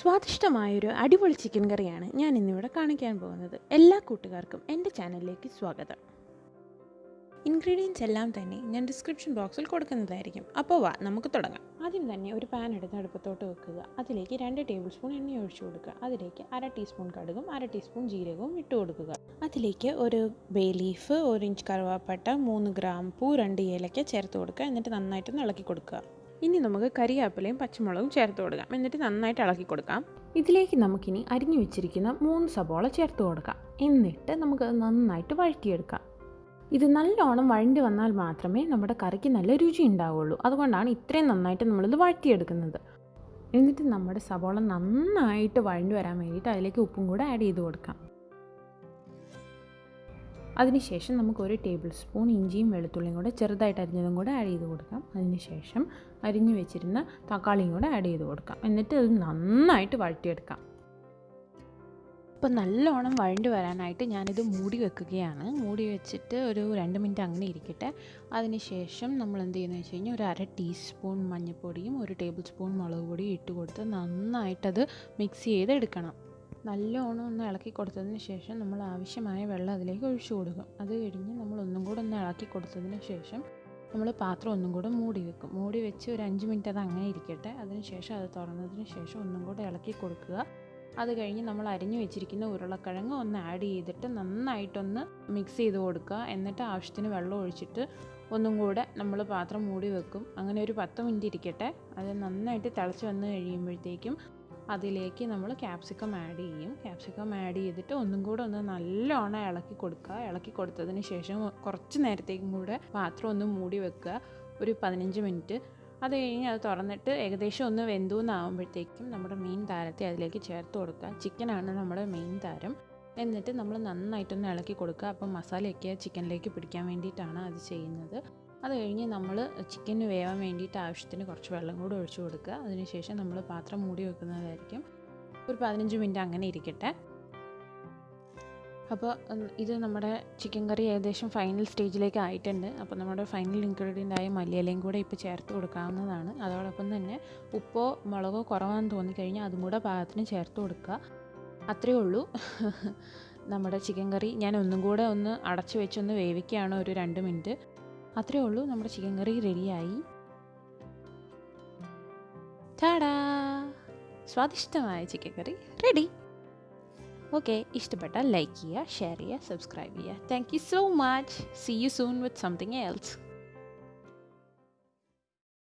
സ്വാദിഷ്ടമായൊരു അടിപൊളി ചിക്കൻ കറിയാണ് ഞാൻ ഇന്നിവിടെ കാണിക്കാൻ പോകുന്നത്. എല്ലാ കൂട്ടുകാർക്കും എന്റെ ചാനലിലേക്ക് സ്വാഗതം. ഇൻഗ്രീഡിയൻസ് എല്ലാം തന്നെ ഞാൻ ഡിസ്ക്രിപ്ഷൻ ബോക്സിൽ കൊടുക്കുന്നതായിരിക്കും. അപ്പോൾ വാ നമുക്ക് തുടങ്ങാം. ആദ്യം തന്നെ ഒരു പാൻ എടുത്ത് അടുപ്പത്തോട്ട് വെക്കുക. അതിലേക്ക് രണ്ട് ടേബിൾ സ്പൂൺ എണ്ണ ഒഴിച്ചു കൊടുക്കുക. അതിലേക്ക് അര ടീസ്പൂൺ കടുകും അര ടീസ്പൂൺ ജീരകവും ഇട്ട് കൊടുക്കുക. അതിലേക്ക് ഒരു ബേ ലീഫ് ഒരു ഇഞ്ച് കറുവാപ്പട്ട മൂന്ന് ഗ്രാമ്പൂ രണ്ട് ഏലക്ക ചേർത്ത് കൊടുക്കുക. എന്നിട്ട് നന്നായിട്ട് ഇളക്കി കൊടുക്കുക. ഇനി നമുക്ക് കരിയാപ്പിലയും പച്ചമുളകും ചേർത്ത് കൊടുക്കാം. എന്നിട്ട് നന്നായിട്ട് ഇളക്കി കൊടുക്കാം. ഇതിലേക്ക് നമുക്കിനി അരിഞ്ഞു വെച്ചിരിക്കുന്ന മൂന്ന് സബോള ചേർത്ത് കൊടുക്കാം. എന്നിട്ട് നമുക്ക് നന്നായിട്ട് വഴറ്റിയെടുക്കാം. ഇത് നല്ലോണം വഴണ്ടി വന്നാൽ മാത്രമേ നമ്മുടെ കറിക്ക് നല്ല രുചി ഉണ്ടാവുള്ളൂ. അതുകൊണ്ടാണ് ഇത്രയും നന്നായിട്ട് നമ്മളിത് വഴറ്റിയെടുക്കുന്നത്. എന്നിട്ട് നമ്മുടെ സബോള നന്നായിട്ട് വഴണ്ടി വരാൻ വേണ്ടിയിട്ട് അതിലേക്ക് ഉപ്പും കൂടെ ആഡ് ചെയ്ത് കൊടുക്കാം. അതിനുശേഷം നമുക്ക് ഒരു ടേബിൾ സ്പൂൺ ഇഞ്ചിയും വെളുത്തുള്ളിയും കൂടെ ചെറുതായിട്ട് അരിഞ്ഞതും കൂടെ ആഡ് ചെയ്ത് കൊടുക്കാം. അതിനുശേഷം അരിഞ്ഞു വെച്ചിരുന്ന തക്കാളിയും കൂടെ ആഡ് ചെയ്ത് കൊടുക്കാം. എന്നിട്ട് അത് നന്നായിട്ട് വഴറ്റിയെടുക്കാം. ഇപ്പം നല്ലോണം വഴണ്ട് വരാനായിട്ട് ഞാനിത് മൂടി വെക്കുകയാണ്. മൂടി വെച്ചിട്ട് ഒരു രണ്ട് മിനിറ്റ് അങ്ങനെ ഇരിക്കട്ടെ. അതിനുശേഷം നമ്മൾ എന്ത് ചെയ്യുന്നത് വെച്ച് കഴിഞ്ഞാൽ ഒരു അര ടീസ്പൂൺ മഞ്ഞൾപ്പൊടിയും ഒരു ടേബിൾ സ്പൂൺ മുളക് പൊടിയും ഇട്ട് കൊടുത്ത് നന്നായിട്ടത് മിക്സ് ചെയ്തെടുക്കണം. നല്ലോണം ഒന്ന് ഇളക്കി കൊടുത്തതിന് ശേഷം നമ്മൾ ആവശ്യമായ വെള്ളം അതിലേക്ക് ഒഴിച്ചു കൊടുക്കും. അത് കഴിഞ്ഞ് നമ്മൾ ഒന്നും കൂടെ ഒന്ന് ഇളക്കി കൊടുത്തതിന് ശേഷം നമ്മൾ പാത്രം ഒന്നും കൂടെ മൂടി വെക്കും. മൂടി വെച്ച് ഒരു അഞ്ച് മിനിറ്റ് അത് അങ്ങനെ ഇരിക്കട്ടെ. അതിനുശേഷം അത് തുറന്നതിന് ശേഷം ഒന്നും കൂടെ ഇളക്കി കൊടുക്കുക. അത് കഴിഞ്ഞ് നമ്മൾ അരിഞ്ഞു വെച്ചിരിക്കുന്ന ഉരുളക്കിഴങ്ങ് ഒന്ന് ആഡ് ചെയ്തിട്ട് നന്നായിട്ടൊന്ന് മിക്സ് ചെയ്ത് കൊടുക്കുക. എന്നിട്ട് ആവശ്യത്തിന് വെള്ളം ഒഴിച്ചിട്ട് ഒന്നും കൂടെ നമ്മൾ പാത്രം മൂടി വെക്കും. അങ്ങനെ ഒരു പത്ത് മിനിറ്റ് ഇരിക്കട്ടെ. അത് നന്നായിട്ട് തിളച്ച് വന്ന് കഴിയുമ്പോഴത്തേക്കും അതിലേക്ക് നമ്മൾ ക്യാപ്സിക്കം ആഡ് ചെയ്യും. ക്യാപ്സിക്കം ആഡ് ചെയ്തിട്ട് ഒന്നും കൂടെ ഒന്ന് നല്ലോണം ഇളക്കി കൊടുക്കുക. ഇളക്കി കൊടുത്തതിന് ശേഷം കുറച്ച് നേരത്തേക്കും കൂടെ പാത്രം ഒന്ന് മൂടി വെക്കുക. ഒരു പതിനഞ്ച് മിനിറ്റ്. അത് കഴിഞ്ഞ് അത് തുറന്നിട്ട് ഏകദേശം ഒന്ന് വെന്തൂന്നാകുമ്പോഴത്തേക്കും നമ്മുടെ മെയിൻ താരത്തെ അതിലേക്ക് ചേർത്ത് കൊടുക്കുക. ചിക്കനാണ് നമ്മുടെ മെയിൻ താരം. എന്നിട്ട് നമ്മൾ നന്നായിട്ടൊന്ന് ഇളക്കി കൊടുക്കുക. അപ്പം മസാലയൊക്കെ ചിക്കനിലേക്ക് പിടിക്കാൻ വേണ്ടിയിട്ടാണ് അത് ചെയ്യുന്നത്. അത് കഴിഞ്ഞ് നമ്മൾ ചിക്കന് വേവാൻ വേണ്ടിയിട്ട് ആവശ്യത്തിന് കുറച്ച് വെള്ളം കൂടി ഒഴിച്ചു കൊടുക്കുക. അതിനുശേഷം നമ്മൾ പാത്രം മൂടി വെക്കുന്നതായിരിക്കും. ഒരു പതിനഞ്ച് മിനിറ്റ് അങ്ങനെ ഇരിക്കട്ടെ. അപ്പോൾ ഇത് നമ്മുടെ ചിക്കൻ കറി ഏകദേശം ഫൈനൽ സ്റ്റേജിലേക്ക് ആയിട്ടുണ്ട്. അപ്പോൾ നമ്മുടെ ഫൈനൽ ഇൻഗ്രീഡിയന്റ് ആയ മല്ലിയിലയും കൂടെ ഇപ്പോൾ ചേർത്ത് കൊടുക്കാവുന്നതാണ്. അതോടൊപ്പം തന്നെ ഉപ്പോ മുളകോ കുറവാണെന്ന് തോന്നിക്കഴിഞ്ഞാൽ അതും കൂടെ പാകത്തിന് ചേർത്ത് കൊടുക്കുക. അത്രയേ ഉള്ളൂ. നമ്മുടെ ചിക്കൻ കറി ഞാൻ ഒന്നും കൂടെ ഒന്ന് അടച്ചു വെച്ചൊന്ന് വേവിക്കുകയാണ് ഒരു രണ്ട് മിനിറ്റ്. അത്രയേ ഉള്ളൂ. നമ്മുടെ ചിക്കൻ കറി റെഡിയായി ടാടാ സ്വാദിഷ്ടമായ ചിക്കൻ കറി റെഡി ഓക്കെ ഇഷ്ടപ്പെട്ടാൽ ലൈക്ക് ചെയ്യുക ഷെയർ ചെയ്യുക സബ്സ്ക്രൈബ് ചെയ്യുക. Thank you so much see you soon with something else